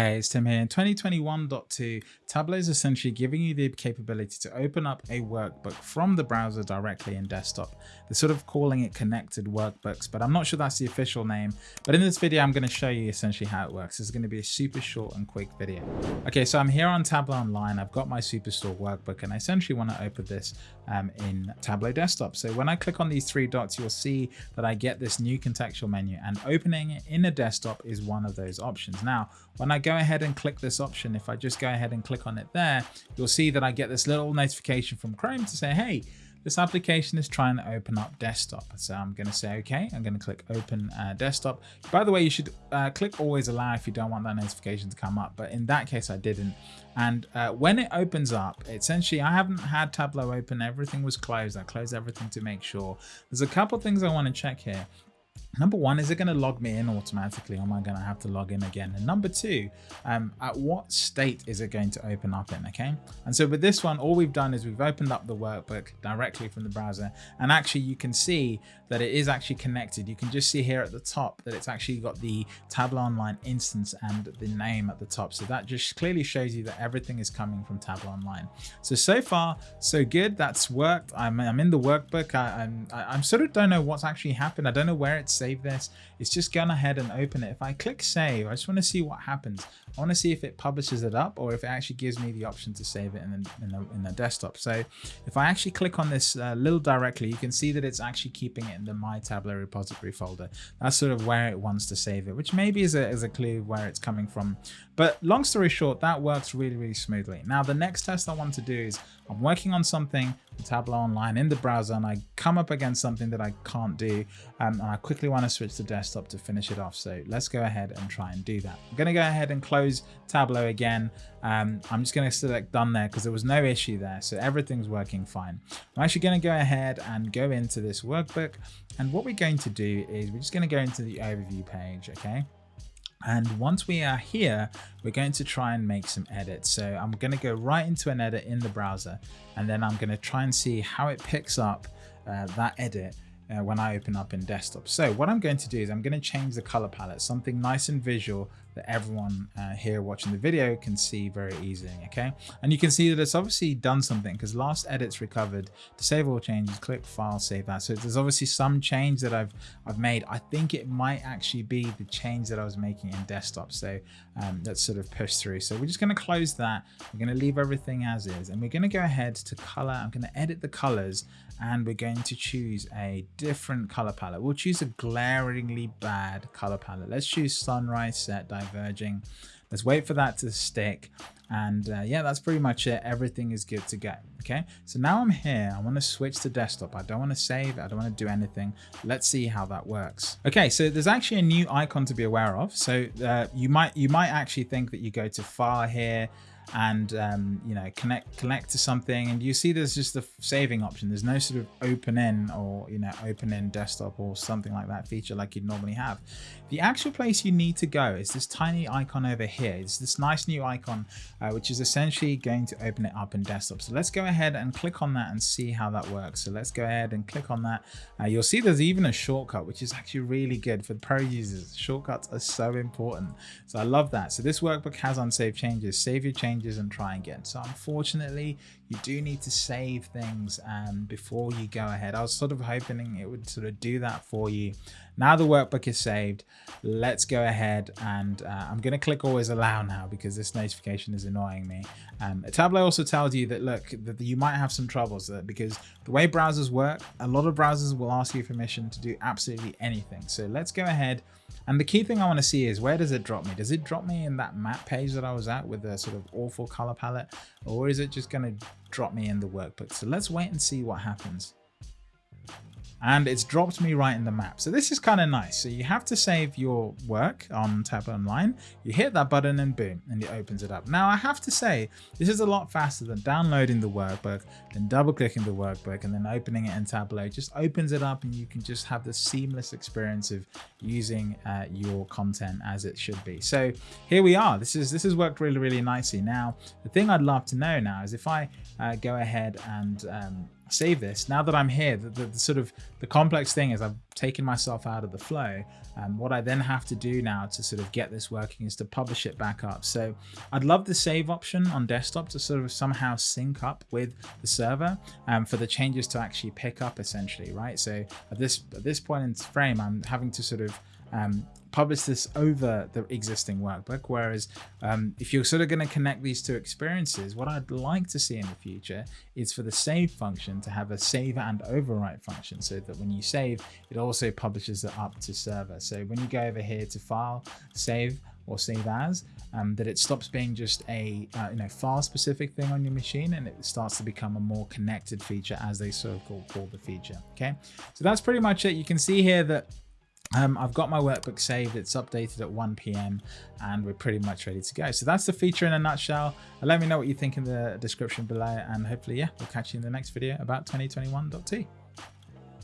Hey, it's Tim here. In 2021.2, Tableau is essentially giving you the capability to open up a workbook from the browser directly in desktop. They're sort of calling it connected workbooks, but I'm not sure that's the official name. But in this video, I'm going to show you essentially how it works. Is going to be a super short and quick video. Okay, so I'm here on Tableau Online. I've got my Superstore workbook, and I essentially want to open this um, in Tableau Desktop. So when I click on these three dots, you'll see that I get this new contextual menu, and opening it in a desktop is one of those options. Now, when I go ahead and click this option, if I just go ahead and click on it there, you'll see that I get this little notification from Chrome to say, hey, this application is trying to open up desktop. So I'm going to say, okay, I'm going to click open uh, desktop. By the way, you should uh, click always allow if you don't want that notification to come up. But in that case, I didn't. And uh, when it opens up, essentially, I haven't had Tableau open. Everything was closed. I closed everything to make sure. There's a couple things I want to check here. Number one, is it going to log me in automatically or am I going to have to log in again? And number two, um, at what state is it going to open up in, okay? And so with this one, all we've done is we've opened up the workbook directly from the browser. And actually you can see that it is actually connected. You can just see here at the top that it's actually got the Tableau Online instance and the name at the top. So that just clearly shows you that everything is coming from Tableau Online. So, so far, so good. That's worked. I'm, I'm in the workbook. I, I'm, I, I'm sort of don't know what's actually happened. I don't know where it's save this. It's just gone ahead and open it. If I click save, I just want to see what happens. I want to see if it publishes it up or if it actually gives me the option to save it in the, in the, in the desktop. So if I actually click on this uh, little directly, you can see that it's actually keeping it in the My Tableau repository folder. That's sort of where it wants to save it, which maybe is a, is a clue where it's coming from. But long story short, that works really, really smoothly. Now, the next test I want to do is I'm working on something Tableau Online in the browser and I come up against something that I can't do um, and I quickly want to switch to desktop to finish it off. So let's go ahead and try and do that. I'm going to go ahead and close Tableau again. Um, I'm just going to select done there because there was no issue there. So everything's working fine. I'm actually going to go ahead and go into this workbook. And what we're going to do is we're just going to go into the overview page. Okay. And once we are here, we're going to try and make some edits. So I'm going to go right into an edit in the browser, and then I'm going to try and see how it picks up uh, that edit uh, when I open up in desktop. So what I'm going to do is I'm going to change the color palette, something nice and visual that everyone uh, here watching the video can see very easily, okay? And you can see that it's obviously done something because last edits recovered. To save all changes, click File, Save As. So there's obviously some change that I've I've made. I think it might actually be the change that I was making in desktop. So um, that's sort of pushed through. So we're just going to close that. We're going to leave everything as is, and we're going to go ahead to color. I'm going to edit the colors, and we're going to choose a different color palette. We'll choose a glaringly bad color palette. Let's choose sunrise set diverging. Let's wait for that to stick. And uh, yeah, that's pretty much it. Everything is good to go. Okay, so now I'm here. I want to switch to desktop. I don't want to save. I don't want to do anything. Let's see how that works. Okay, so there's actually a new icon to be aware of. So uh, you might you might actually think that you go to file here and um, you know connect connect to something. And you see there's just the saving option. There's no sort of open in or you know open in desktop or something like that feature like you'd normally have. The actual place you need to go is this tiny icon over here. It's this nice new icon uh, which is essentially going to open it up in desktop. So let's go ahead and click on that and see how that works. So let's go ahead and click on that. Uh, you'll see there's even a shortcut which is actually really good for pro users. Shortcuts are so important. So I love that. So this workbook has unsaved changes. Save your changes changes and try again. So unfortunately, you do need to save things um, before you go ahead. I was sort of hoping it would sort of do that for you. Now the workbook is saved. Let's go ahead and uh, I'm going to click always allow now because this notification is annoying me. Um, Tableau also tells you that look that you might have some troubles because the way browsers work, a lot of browsers will ask you permission to do absolutely anything. So let's go ahead and the key thing I want to see is where does it drop me? Does it drop me in that map page that I was at with the sort of awful color palette? Or is it just going to drop me in the workbook? So let's wait and see what happens and it's dropped me right in the map. So this is kind of nice. So you have to save your work on Tableau Online. You hit that button and boom, and it opens it up. Now I have to say, this is a lot faster than downloading the workbook, then double clicking the workbook and then opening it in Tableau. It just opens it up and you can just have the seamless experience of using uh, your content as it should be. So here we are. This is this has worked really, really nicely. Now, the thing I'd love to know now is if I uh, go ahead and um, save this, now that I'm here, the, the, the, sort of the complex thing is I've taken myself out of the flow. Um, what I then have to do now to sort of get this working is to publish it back up. So I'd love the save option on desktop to sort of somehow sync up with the server um, for the changes to actually pick up essentially, right? So at this at this point in frame, I'm having to sort of um, publish this over the existing workbook. Whereas um, if you're sort of going to connect these two experiences, what I'd like to see in the future is for the save function to have a save and overwrite function so that when you save, it also publishes it up to server. So when you go over here to file, save, or save as, um, that it stops being just a uh, you know file specific thing on your machine and it starts to become a more connected feature as they sort of call, call the feature. Okay, so that's pretty much it. You can see here that um, I've got my workbook saved, it's updated at 1 p.m. and we're pretty much ready to go. So that's the feature in a nutshell. Let me know what you think in the description below and hopefully, yeah, we'll catch you in the next video about 2021.2.